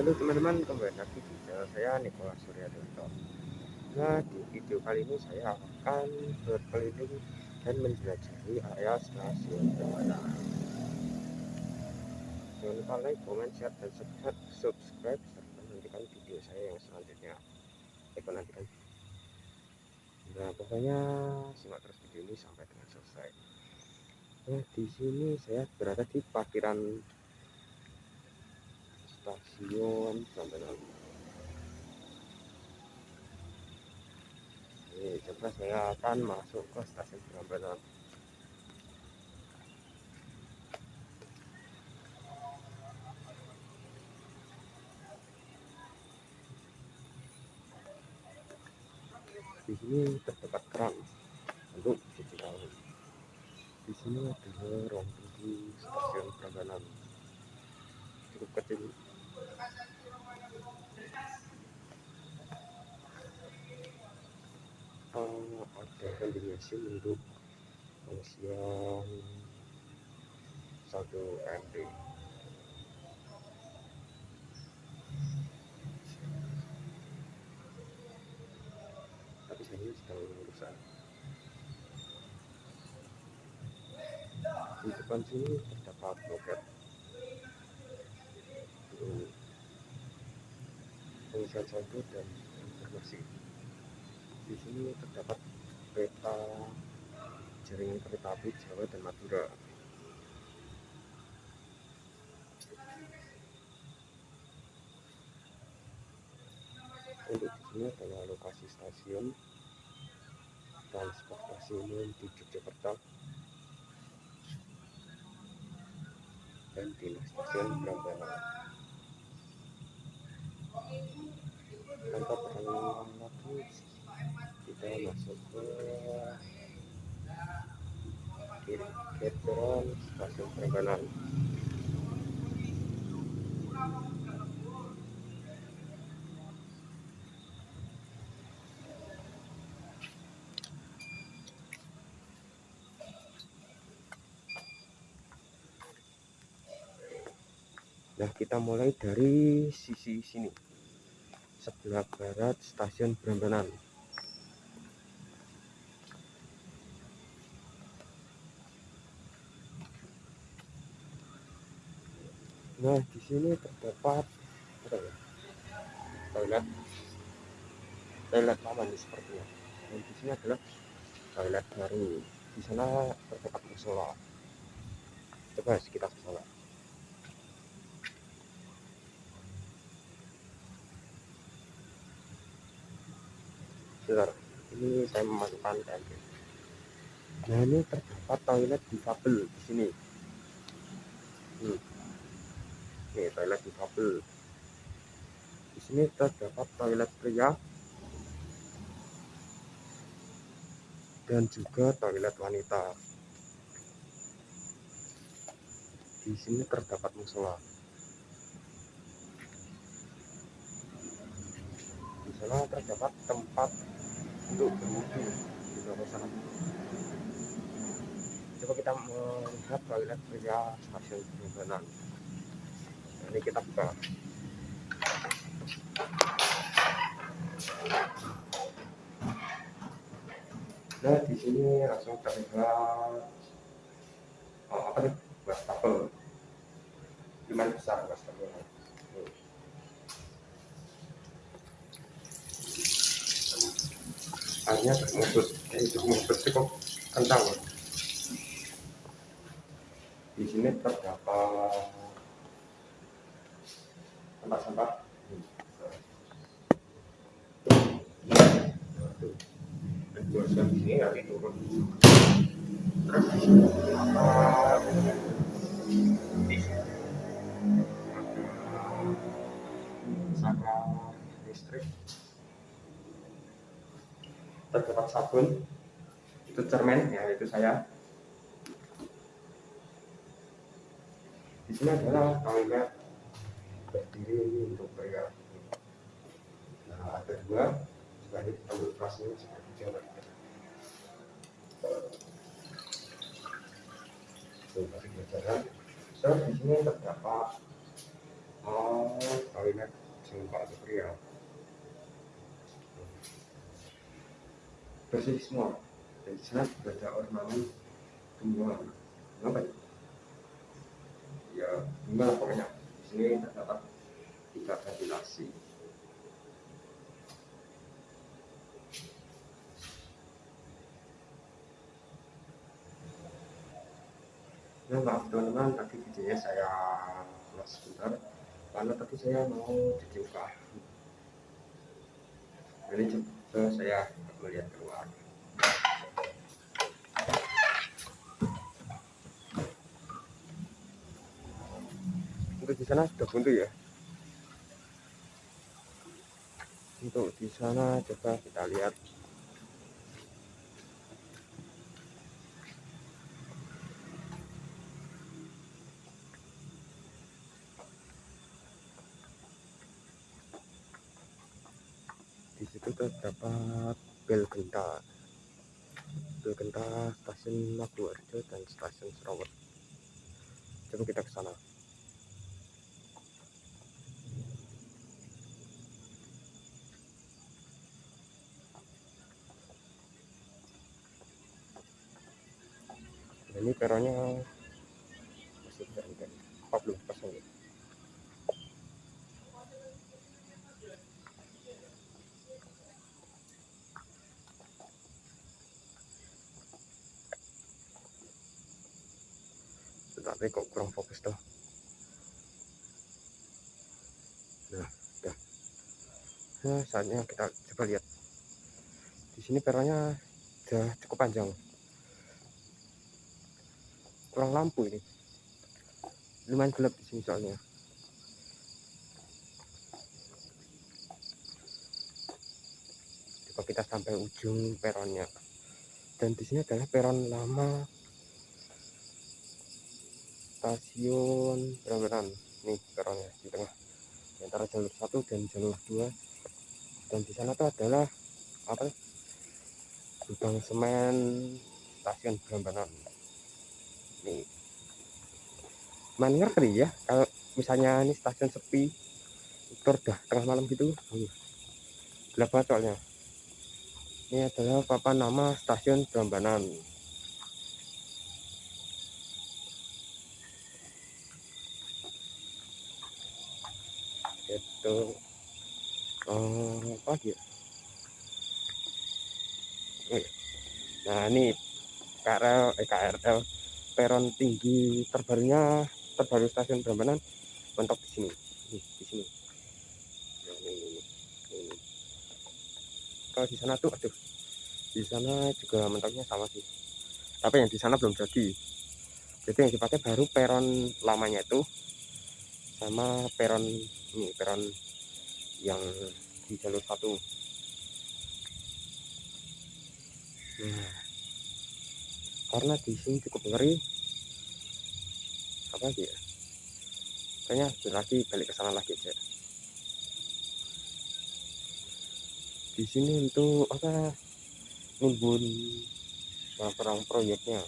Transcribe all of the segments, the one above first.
Halo teman-teman, kembali lagi di channel saya Nikola Surya Dito. Nah, di video kali ini saya akan berkeliling dan menjelajahi area stasiun Permata. Jangan lupa like, comment, share, dan subscribe serta nantikan video saya yang selanjutnya. Eko nantikan. Nah, pokoknya simak terus video ini sampai dengan selesai. Nah, di sini saya berada di parkiran stasiun Prambanan Oke, coba saya akan masuk ke stasiun Prambanan di sini terdapat keran untuk cuci tahu di sini ada ruang tunggu stasiun Prambanan cukup kecil uh, ada machine untuk pengisian satu MD tapi saya ini sedang urusan di depan sini terdapat loket. Pengisian saldo dan informasi di sini terdapat peta jaringan kereta api Jawa dan Madura. Untuk di sini adalah lokasi stasiun transportasi umum di Yogyakarta dan di stasiun Prambanan. Tanpa perang lagi kita masuk ke Ketron stasiun Prambanan Nah kita mulai dari sisi sini. Sebelah barat stasiun Prambanan Nah, di sini terdapat apa ya? Toilet. Toilet lama nih sepertinya. Dan di sini adalah toilet baru. Di sana terdapat musola. Coba kita ke sana. Sebentar, ini saya memasukkan KMP. Nah, ini terdapat toilet di kabel di sini. Hmm Oke, toilet difabel. Di sini terdapat toilet pria dan juga toilet wanita. Di sini terdapat musola. Di sana terdapat tempat untuk berwudu di bawah sana. Coba kita melihat toilet pria stasiun Prambanan ini kita buka. Nah di sini langsung terlihat oh, apa nih? Wastafel gimana besar wastafel airnya termusut eh, itu musut cukup kencang di sini terdapat sampah-sampah. Buatkan ini lagi turun sama listrik terdapat sabun itu cermin ya itu saya. Di sini adalah toilet berdiri ini untuk pria nah ada dua sebagai tambah kelasnya seperti jalan so, masih berjalan so di sini terdapat oh, jengkol atau pria bersih semua. Dan di sana ada ornamen tumbuhan apa ya ya gimana pokoknya sini terdapat tiga ventilasi. Ya maaf teman-teman tadi videonya saya close sebentar. Karena tadi saya mau cuci muka ini coba saya melihat keluar sana sudah buntu ya? Untuk di sana coba kita lihat. Di situ terdapat bel genta. Bel genta stasiun Maguwarjo dan stasiun Serawat coba kita ke sana ini peronnya masih berhenti 40 persen tapi kok kurang fokus tuh. Nah udah nah saatnya kita coba lihat. Di sini peronnya udah cukup panjang kurang lampu ini. Lumayan gelap di sini soalnya. Coba kita sampai ujung peronnya. Dan di sini adalah peron lama stasiun Berambaran nih peronnya di tengah. Di antara jalur satu dan jalur dua. Dan di sana tuh adalah apa gudang semen stasiun Berambaran nih. Main ngerti ya kalau misalnya ini stasiun sepi itu udah tengah malam gitu gelap banget soalnya? Ini adalah papan nama stasiun Berambanan itu oh, apa ya? Nah ini KRL eh, KRL peron tinggi terbarunya terbaru stasiun Brambanan mentok di sini. Di sini. Ini, ini, ini. kalau di sana tuh aduh di sana juga mentoknya sama sih. Tapi yang di sana belum jadi. Jadi yang dipakai baru peron lamanya itu sama peron ini peron yang di jalur satu. Nah karena di sini cukup ngeri. Apa sih ya? Kayaknya lagi balik ke sana lagi aja di sini untuk apa nimbun perang proyeknya.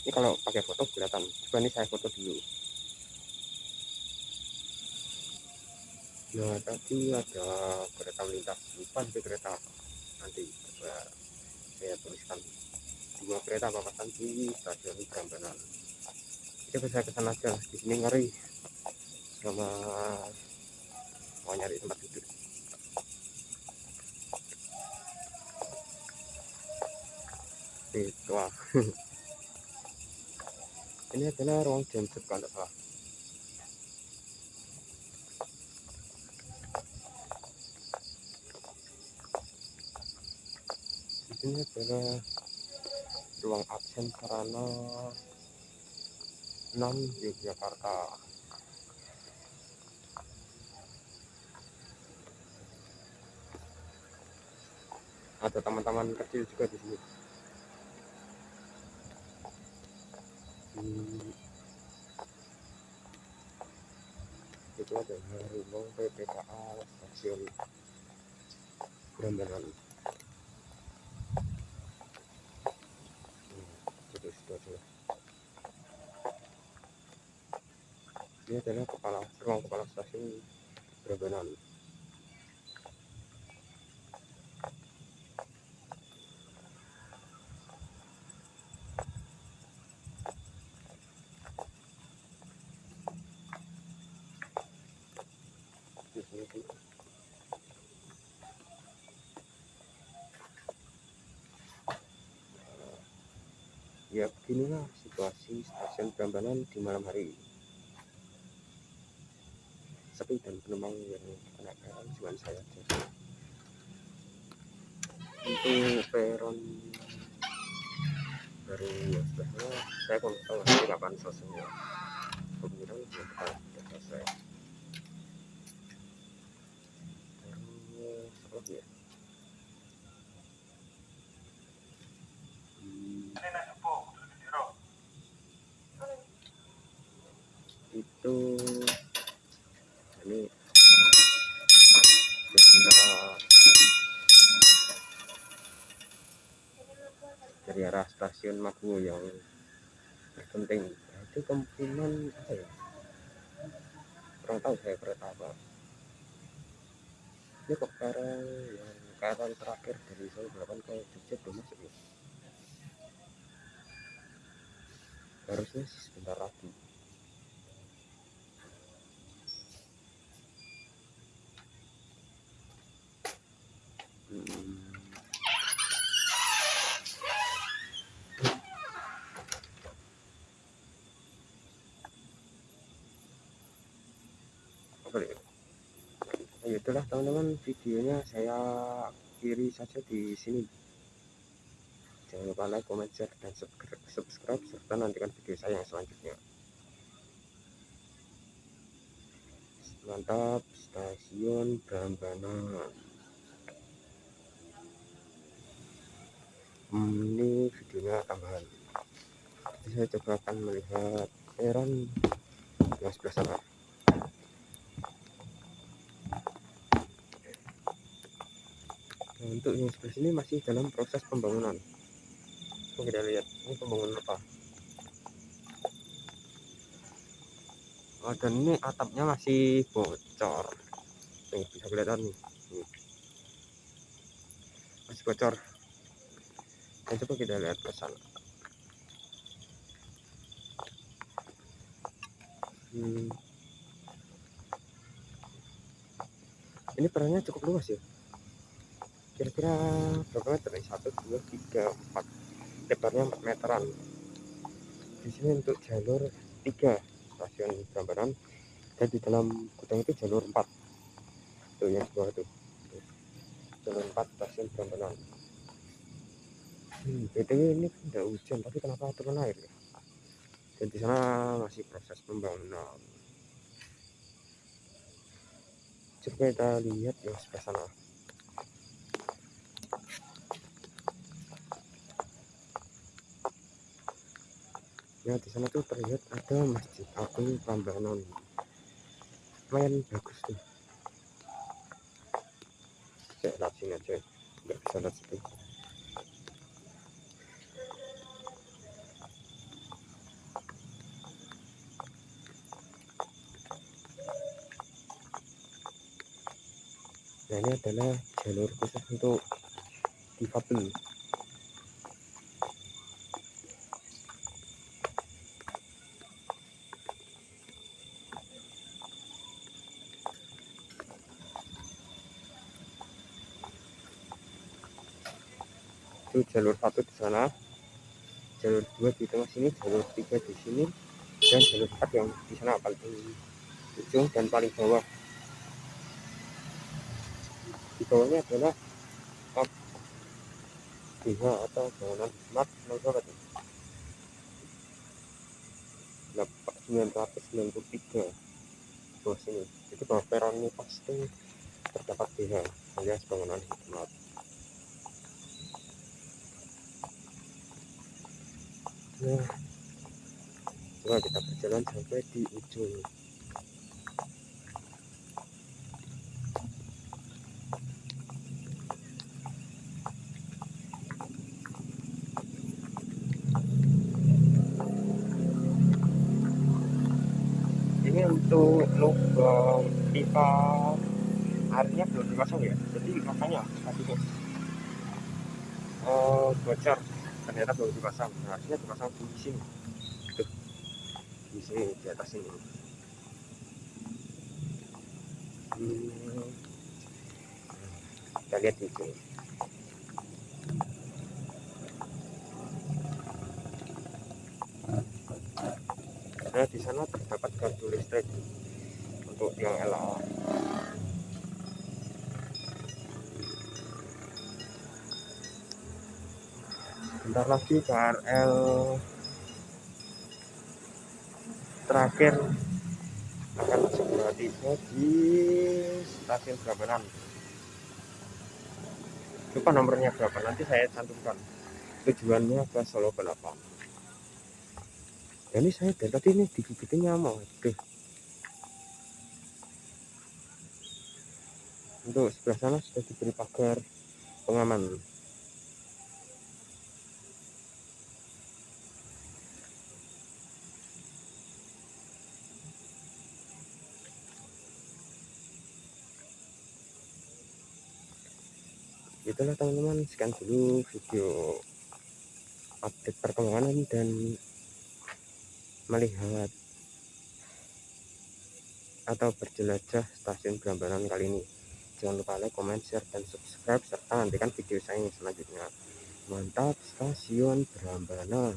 Ini kalau pakai foto kelihatan. Coba ini saya foto dulu nah tadi ada kereta melintas depan itu kereta nanti coba saya tuliskan. Dua kereta papasan di stasiun Prambanan. Kita bisa ke sana aja di sini ngeri. Sama mau nyari tempat duduk. Itu ini adalah ruang tidak salah ini adalah ruang absen sarana 6 Yogyakarta ada teman-teman kecil juga di sini hmm. itu adalah rumah PPKA stasiun ini adalah kepala rumah kepala stasiun Brebenan Prambanan di malam hari. Sepi dan penumpang yang kena peron cuma saya saja untuk peron baru sebetulnya saya kurang tahu nanti kapan selesainya. Kemungkinan belum sudah selesai. Terus apa ya itu ini sebentar dari arah stasiun Maguwo yang terpenting. Nah, itu kemungkinan apa ya? Kurang tahu saya kereta apa. Ini kok sekarang yang KRL terakhir dari Solo 8 ke Jogja belum masuk ya? Harusnya sebentar lagi. Hmm. Apa ya? Nah, itulah teman-teman videonya saya akhiri saja di sini. Jangan lupa like, comment, share, dan subscribe, serta nantikan video saya yang selanjutnya. Mantap, stasiun Brambanan. Hmm, ini videonya tambahan. Saya coba akan melihat peron yang sebelah untuk yang sebelah sini masih dalam proses pembangunan. Coba kita lihat ini pembangunan apa. Oh, dan ini atapnya masih bocor. Nih, bisa kelihatan nih. Masih bocor. Nah, coba kita lihat ke sana. Hmm. Ini perannya cukup luas ya. Kira-kira berapa meter nih? Satu, dua, tiga, empat. Lebarnya empat meteran. Di sini untuk jalur tiga stasiun Prambanan dan di dalam gudang itu jalur empat. Tuh yang sebelah itu. Jalur empat stasiun Prambanan. Hmm, BTW ini kan udah hujan, tapi kenapa turun air ya? Dan di sana masih proses pembangunan. Coba kita lihat yang sebelah sana. Ya di sana tuh terlihat ada masjid agung Prambanan. Lumayan bagus tuh. Saya lihat sini aja, nggak bisa lihat situ. Nah ini adalah jalur khusus untuk difabel. Itu jalur satu di sana, jalur dua di tengah sini, jalur tiga di sini, dan jalur empat yang di sana paling ujung dan paling bawah. Di bawahnya adalah up BH atau bangunan smart November 993 bawah sini. Jadi bawah peron ini pasti terdapat BH alias bangunan smart nah coba kita berjalan sampai di ujung. Ini itu lubang pipa. Airnya belum dipasang ya? Jadi makanya tuh oh bocor ternyata belum dipasang. Nah, harusnya dipasang di sini. Tuh di sini di atas ini. Hmm. kita lihat di sini. Nah di sana terdapat kartu listrik untuk yang LA bentar lagi KRL terakhir akan segera tiba di stasiun Brabanan lupa nomornya berapa nanti saya cantumkan. Tujuannya ke Solo Balapan. Ini saya dari tadi ini digigitin nyamuk tuh untuk sebelah sana sudah diberi pagar pengaman itulah teman-teman sekian dulu video update perkembangan dan melihat atau berjelajah stasiun Brambanan kali ini. Jangan lupa like, comment, share, dan subscribe serta nantikan video saya yang selanjutnya. Mantap stasiun Brambanan.